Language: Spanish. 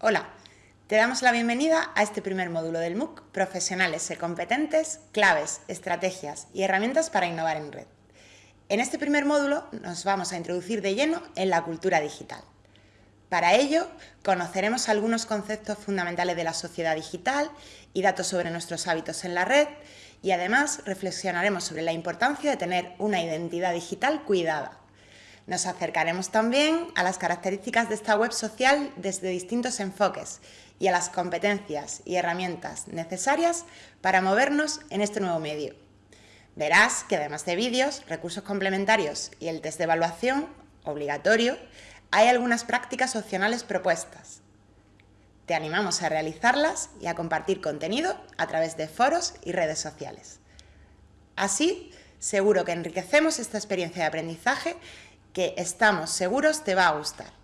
Hola, te damos la bienvenida a este primer módulo del MOOC Profesionales y competentes, claves, estrategias y herramientas para innovar en red. En este primer módulo nos vamos a introducir de lleno en la cultura digital. Para ello, conoceremos algunos conceptos fundamentales de la sociedad digital y datos sobre nuestros hábitos en la red y además reflexionaremos sobre la importancia de tener una identidad digital cuidada. Nos acercaremos también a las características de esta web social desde distintos enfoques y a las competencias y herramientas necesarias para movernos en este nuevo medio. Verás que además de vídeos, recursos complementarios y el test de evaluación, obligatorio, hay algunas prácticas opcionales propuestas. Te animamos a realizarlas y a compartir contenido a través de foros y redes sociales. Así, seguro que enriquecemos esta experiencia de aprendizaje que estamos seguros te va a gustar.